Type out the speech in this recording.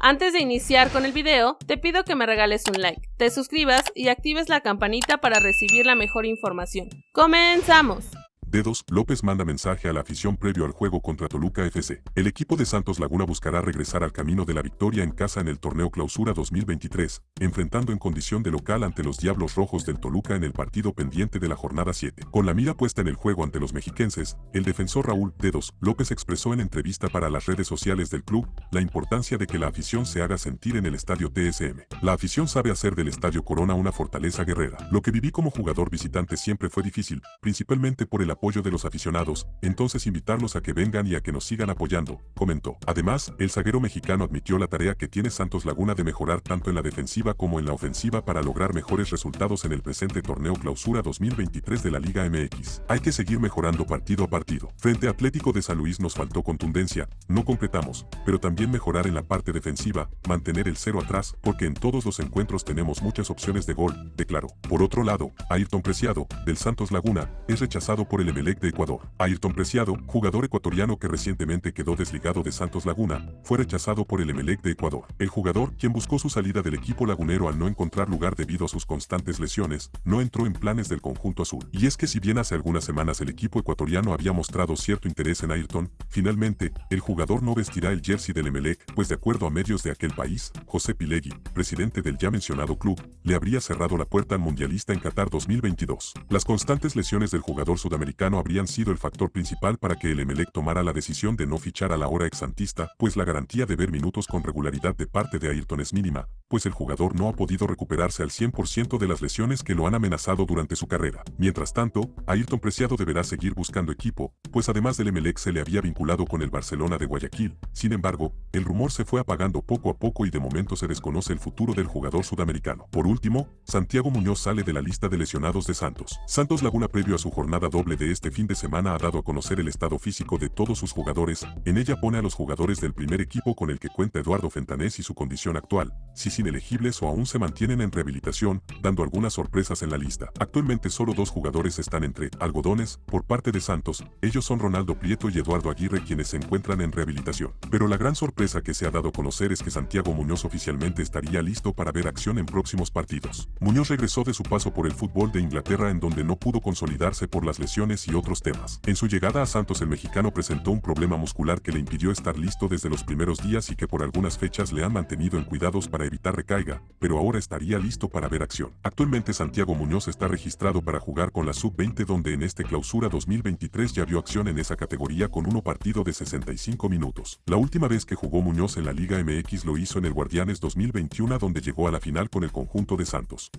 Antes de iniciar con el video, te pido que me regales un like, te suscribas y actives la campanita para recibir la mejor información. ¡Comenzamos! Dedos, López manda mensaje a la afición previo al juego contra Toluca FC. El equipo de Santos Laguna buscará regresar al camino de la victoria en casa en el torneo Clausura 2023, enfrentando en condición de local ante los Diablos Rojos del Toluca en el partido pendiente de la jornada 7. Con la mira puesta en el juego ante los mexiquenses, el defensor Raúl Dedos López expresó en entrevista para las redes sociales del club la importancia de que la afición se haga sentir en el estadio TSM. La afición sabe hacer del estadio Corona una fortaleza guerrera. Lo que viví como jugador visitante siempre fue difícil, principalmente por el apoyo de los aficionados, entonces invitarlos a que vengan y a que nos sigan apoyando, comentó. Además, el zaguero mexicano admitió la tarea que tiene Santos Laguna de mejorar tanto en la defensiva como en la ofensiva para lograr mejores resultados en el presente torneo clausura 2023 de la Liga MX. Hay que seguir mejorando partido a partido. Frente a Atlético de San Luis nos faltó contundencia, no completamos, pero también mejorar en la parte defensiva, mantener el cero atrás, porque en todos los encuentros tenemos muchas opciones de gol, declaró. Por otro lado, Ayrton Preciado, del Santos Laguna, es rechazado por el Emelec de Ecuador. Ayrton Preciado, jugador ecuatoriano que recientemente quedó desligado de Santos Laguna, fue rechazado por el Emelec de Ecuador. El jugador, quien buscó su salida del equipo lagunero al no encontrar lugar debido a sus constantes lesiones, no entró en planes del conjunto azul. Y es que si bien hace algunas semanas el equipo ecuatoriano había mostrado cierto interés en Ayrton, finalmente, el jugador no vestirá el jersey del Emelec, pues de acuerdo a medios de aquel país, José Pilegui, presidente del ya mencionado club, le habría cerrado la puerta al mundialista en Qatar 2022. Las constantes lesiones del jugador sudamericano habrían sido el factor principal para que el Emelec tomara la decisión de no fichar a la hora exantista, pues la garantía de ver minutos con regularidad de parte de Ayrton es mínima, pues el jugador no ha podido recuperarse al 100% de las lesiones que lo han amenazado durante su carrera. Mientras tanto, Ayrton Preciado deberá seguir buscando equipo, pues además del Emelec se le había vinculado con el Barcelona de Guayaquil. Sin embargo, el rumor se fue apagando poco a poco y de momento se desconoce el futuro del jugador sudamericano. Por último, Santiago Muñoz sale de la lista de lesionados de Santos. Santos Laguna previo a su jornada doble de este fin de semana ha dado a conocer el estado físico de todos sus jugadores, en ella pone a los jugadores del primer equipo con el que cuenta Eduardo Fentanés y su condición actual, si sin elegibles o aún se mantienen en rehabilitación, dando algunas sorpresas en la lista. Actualmente solo dos jugadores están entre algodones, por parte de Santos, ellos son Ronaldo Prieto y Eduardo Aguirre quienes se encuentran en rehabilitación. Pero la gran sorpresa que se ha dado a conocer es que Santiago Muñoz oficialmente estaría listo para ver acción en próximos partidos. Muñoz regresó de su paso por el fútbol de Inglaterra en donde no pudo consolidarse por las lesiones y otros temas. En su llegada a Santos el mexicano presentó un problema muscular que le impidió estar listo desde los primeros días y que por algunas fechas le han mantenido en cuidados para evitar recaiga, pero ahora estaría listo para ver acción. Actualmente Santiago Muñoz está registrado para jugar con la Sub-20 donde en este clausura 2023 ya vio acción en esa categoría con uno partido de 65 minutos. La última vez que jugó Muñoz en la Liga MX lo hizo en el Guardianes 2021 donde llegó a la final con el conjunto de Santos.